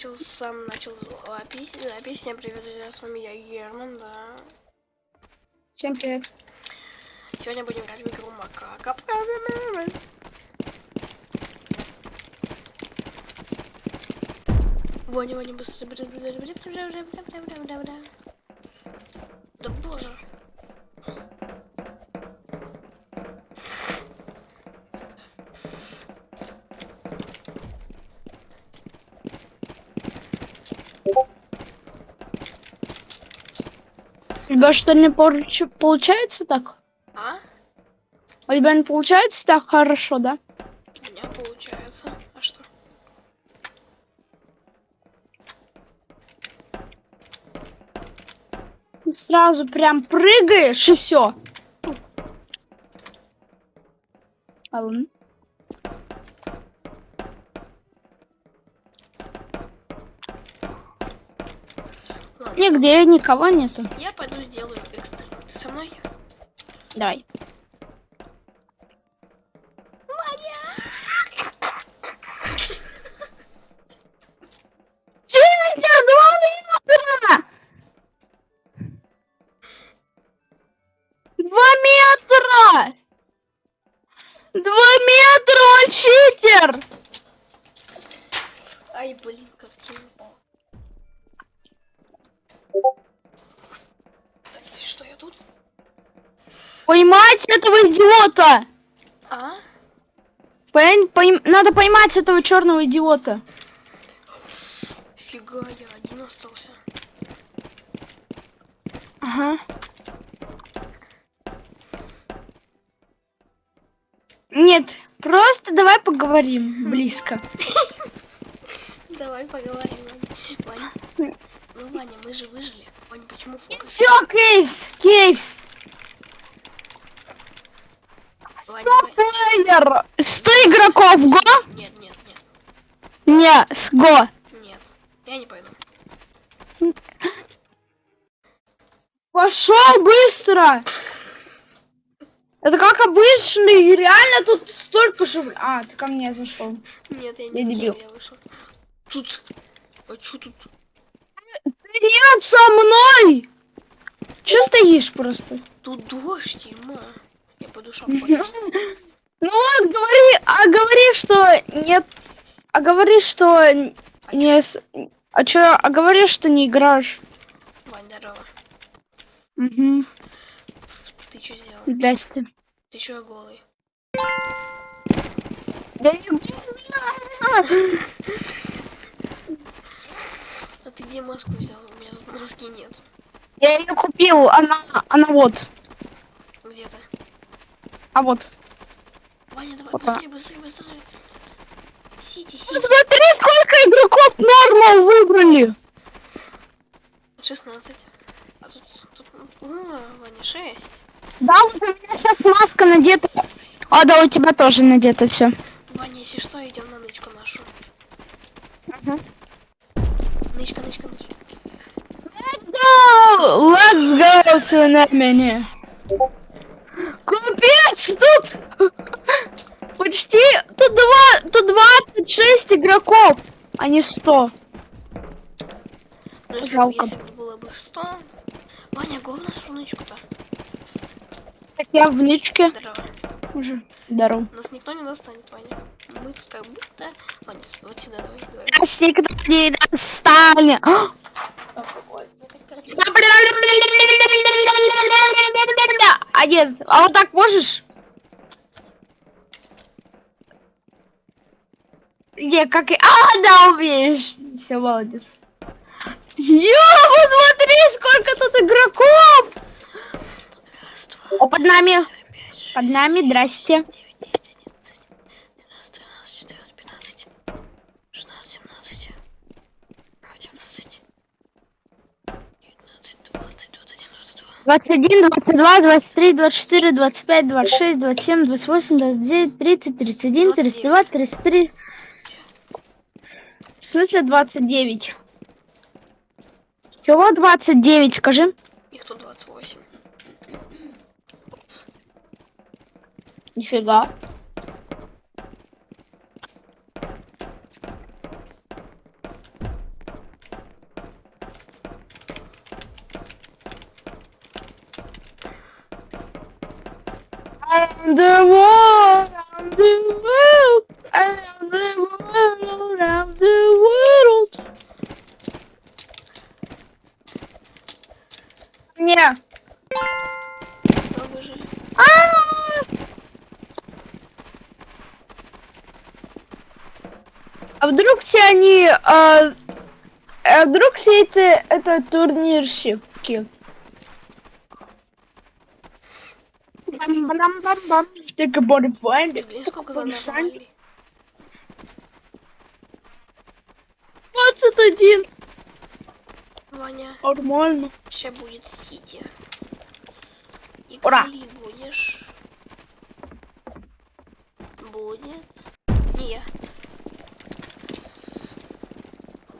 начал, сам начал запись. Запись. Всем привет, друзья, с вами я, Герман, да. Всем привет. Сегодня будем играть в игру Макака. Ваня, Ваня, быстро. Да боже. У тебя что не получается так? А? У тебя не получается так хорошо, да? У меня получается. А что? Ты сразу прям прыгаешь и все. А вон. Нигде никого нету. я пойду сделаю экстрим. Ты со мной? Давай. Поймать этого идиота! А? Пойм- пойм- Надо поймать этого черного идиота. Фига, я один остался. Ага. Нет, просто давай поговорим близко. Давай поговорим, Ваня. Ваня. Ну, Ваня, мы же выжили. Ваня, почему фокус? Все, Кейвс, Кейвс. Стоп, Ваня. плеер. Сто игроков, го? Нет, нет, нет, Не, с го. нет. Я не пойду. Пошел быстро. Это как обычно, и реально тут столько же... А, ты ко мне зашел. Нет, я Я не дебил. вышел, я вышел. Тут. А чё тут? Нет, со мной! Че стоишь просто? Тут дождь, ема. Шапку одену. Ну вот, говори, а говори, что нет, а говори, что н- не, а чё, а говори, что не играешь. Вань, здорово. Угу. Ты что сделал? Здрасте. Ты чё голый? Да не А ты где маску взял? У меня тут маски нет. Я ее купил, она, она вот, а вот. Ваня, давай Опа. быстрее, быстрее, быстрее. Сити, сити. Смотри, сколько игроков нормал выбрали. 16. А тут, тут, о, Ваня, 6. Да, вот у меня сейчас маска надета. А, да, у тебя тоже надето все. Ваня, если что, идем на нычку нашу. Угу. Нычка, нычка, нычка. Let's go! Let's go to Немени. Тут почти тут два, тут 26 игроков, а не 100. Ну, Жалко. если бы было бы 100. Ваня, го в нашу нычку-то. Так я в нычке Здорово. уже. Здорово. Нас никто не достанет, Ваня. Мы тут как будто... Ваня, вот сюда давай, давай. Нас никто не достанет. А нет, а вот так можешь? Не, как и... А, да, умеешь. Все, молодец. Ё, посмотри, сколько тут игроков! Два, О, под нами. пять, шесть, Под нами, семь, здрасте. восемь, девять, одиннадцать, двенадцать, четырнадцать, пятнадцать, шестнадцать, семнадцать, восемнадцать, девятнадцать, двадцать, двадцать один, двадцать два. 21, 22, 23, 24, 25, 26, 27, 28, 29, 30, 31, 32, 33 смысле 29? Чего 29, скажи? Их тут 28. Нифига. The wall! Вдруг все они, а, а вдруг все это, это турнирщики? Бам-бам-бам-бам. Блин, сколько за нами Большой. навалили. 21. Ваня, Нормально. сейчас будет Сити. И Ура! Будешь. Будет. Не я.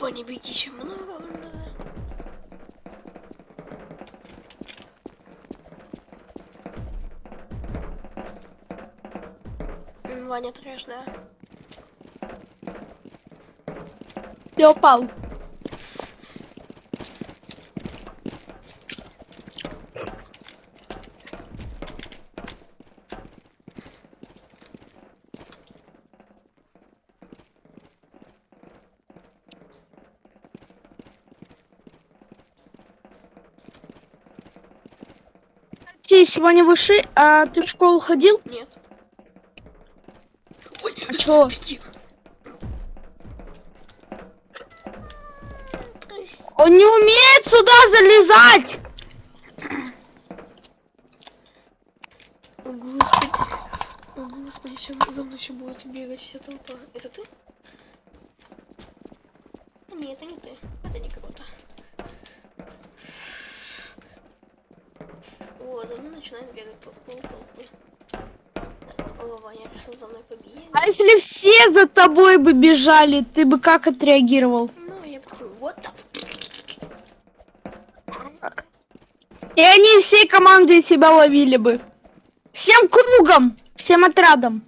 Ваня, беги, чем много надо. Ваня трэш, да? Я упал. Ты сегодня выши, а ты в школу ходил? Нет. Ой, А чё? беги. Он не умеет сюда залезать! О, Господи. О, Господи, сейчас за мной еще будет бегать вся толпа. Это ты? Нет, это не ты. Это не круто. О, за мной начинает бегать пол толпы. О, Ваня решил за мной побегать. А если все за тобой бы бежали, ты бы как отреагировал? Ну, я бы такой, вот так. И они всей командой тебя ловили бы. Всем кругом, всем отрядом.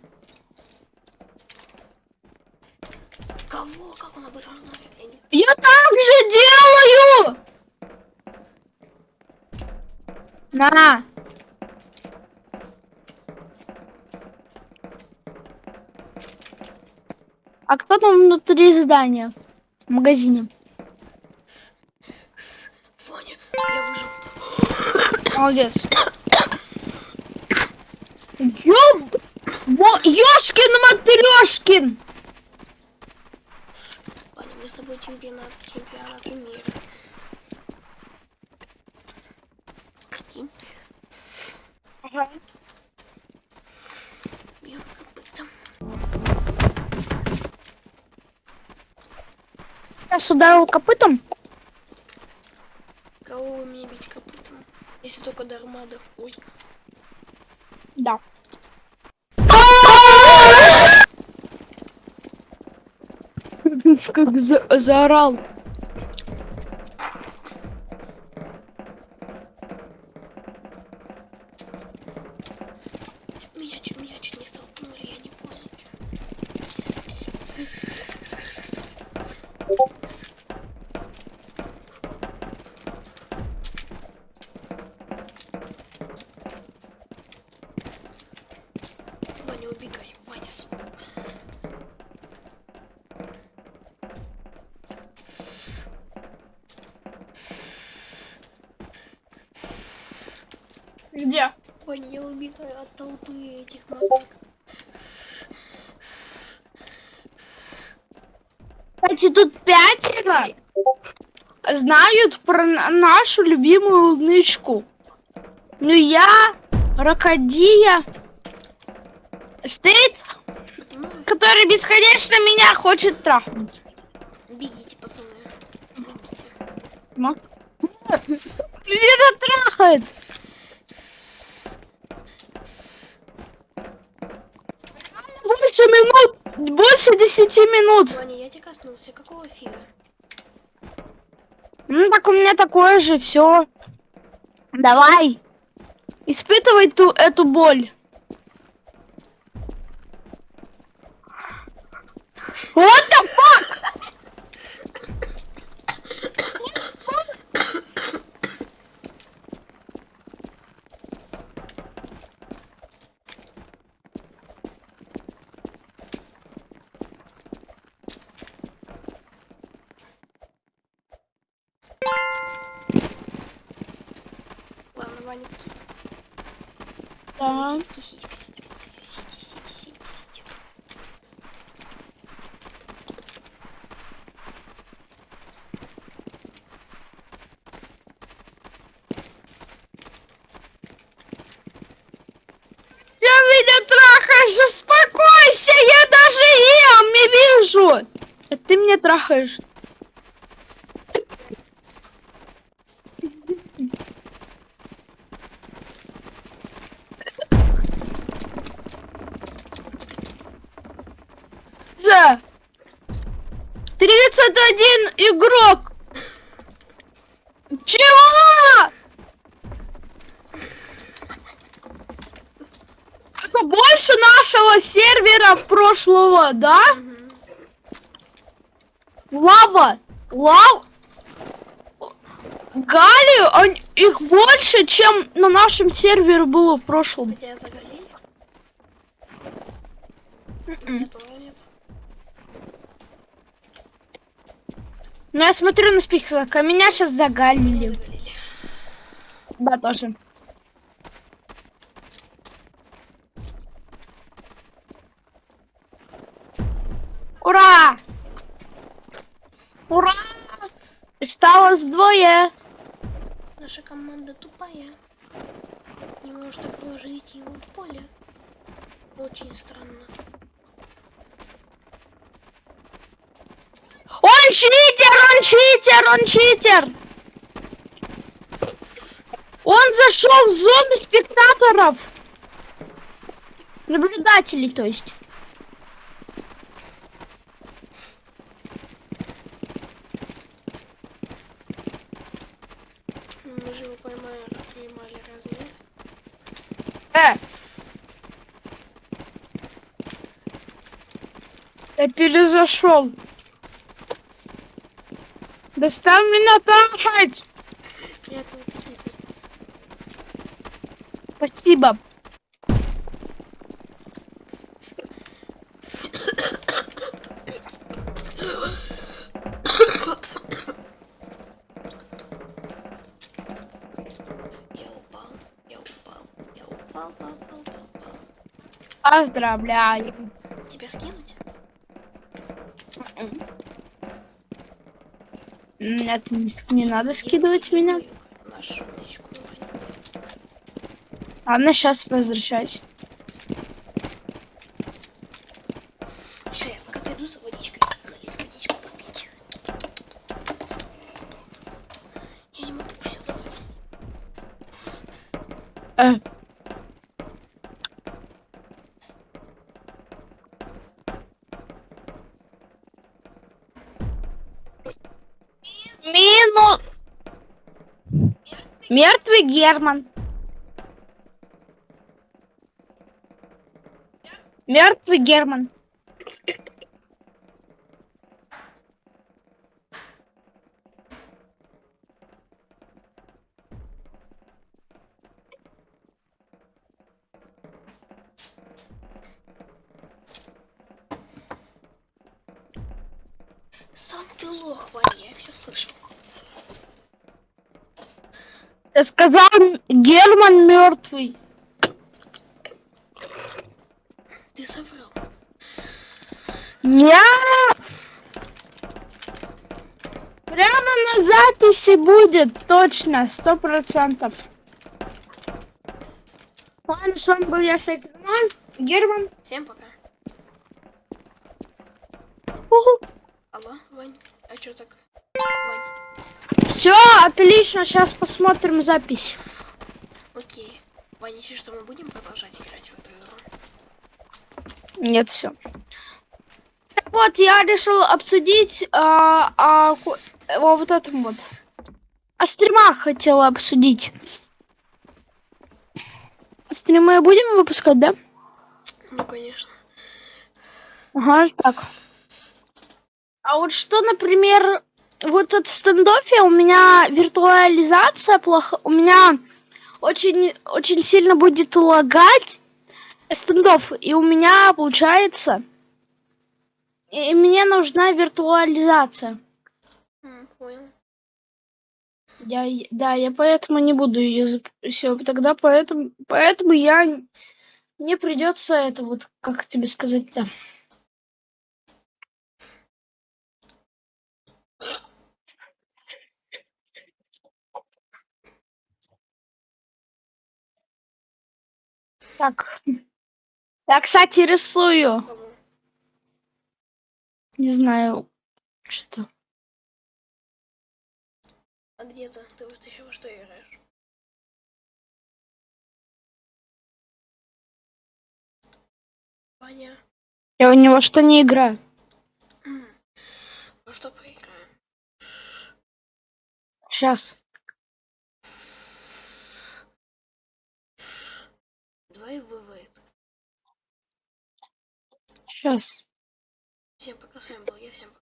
Кого? Как он об этом знает? Я не... Я так же делаю! На. А кто там внутри здания? В магазине. Ваня, я выжил. Молодец. Ёб... Во... Ёшкин матрешкин! Ваня, мы с тобой чемпионат, чемпионаты мира. Бьем копытом. Сейчас ударил копытом. Кого вы мне бить копытом? Если только до. Ой. Да. Как за- заорал. Ваня, я убегаю от толпы этих макак. Кстати, тут пятеро знают про на- нашу любимую нычку. Ну я, Рокодия, Ну, который бесконечно меня хочет трахнуть. бегите, пацаны. Бегите. Меня трахает. Больше минут, больше десяти минут. Ваня, я тебя коснулся. Какого фига? Ну так у меня такое же, все. Давай. Испытывай ту эту боль. What меня трахаешь, успокойся, я даже ем, не вижу. А ты меня трахаешь. За. 31 игрок. Чего? Это больше нашего сервера прошлого, да? Лава! Лав... Галию, он- их больше, чем на нашем сервере было в прошлом. Тебя заголили? М-м. Нет, уже нет. Ну, я смотрю на список, а меня сейчас загалили. Да, тоже. Ура! Ура! Осталось двое. Наша команда тупая. Не может окружить его в поле. Очень странно. Он читер, он читер, он читер. Он зашел в зону спектаторов. Наблюдателей, то есть. Мы же его поймали, поймали, разве нет? Э. Я перезашел. Достав меня трахать. Спасибо. Я упал, я упал, я упал, пал, пал, пал, пал. Поздравляю. Тебя скинуть? Нет, не, не надо скидывать меня. Ладно, сейчас возвращаюсь. Ща я пока дойду за водичкой. Водичку попить. Все. Э. Мертвый Герман. Мертвый Герман. Сам ты лох, Ваня, я все слышал. Я сказал, Герман мертвый. Ты соврал. Нет! Прямо на записи будет, точно, сто процентов. Ладно, с вами был я, Сайкерман, Герман. Всем пока. Алло, Вань, а чё так? Вань, Все, отлично, сейчас посмотрим запись. окей. Ваня, если что, мы будем продолжать играть в эту игру? Нет, все. Так вот, я решил обсудить а, а, о вот этом вот. О стримах хотела обсудить. Стримы будем выпускать, да? Ну, конечно. Ага, так. А вот что, например, вот от стендофе у меня виртуализация плохо, у меня очень, очень сильно будет лагать стендов, и у меня получается, и мне нужна виртуализация. Понял. Я, да, я поэтому не буду ее все. Тогда поэтому, поэтому я мне придется это вот, как тебе сказать-то. Так. Я, кстати, рисую. Не знаю, что. А где-то? Ты вот еще во что играешь? Ваня, Я у него что не играю. во что поиграем? Сейчас. Давай вывод. Сейчас. Всем пока, с вами был я, всем пока.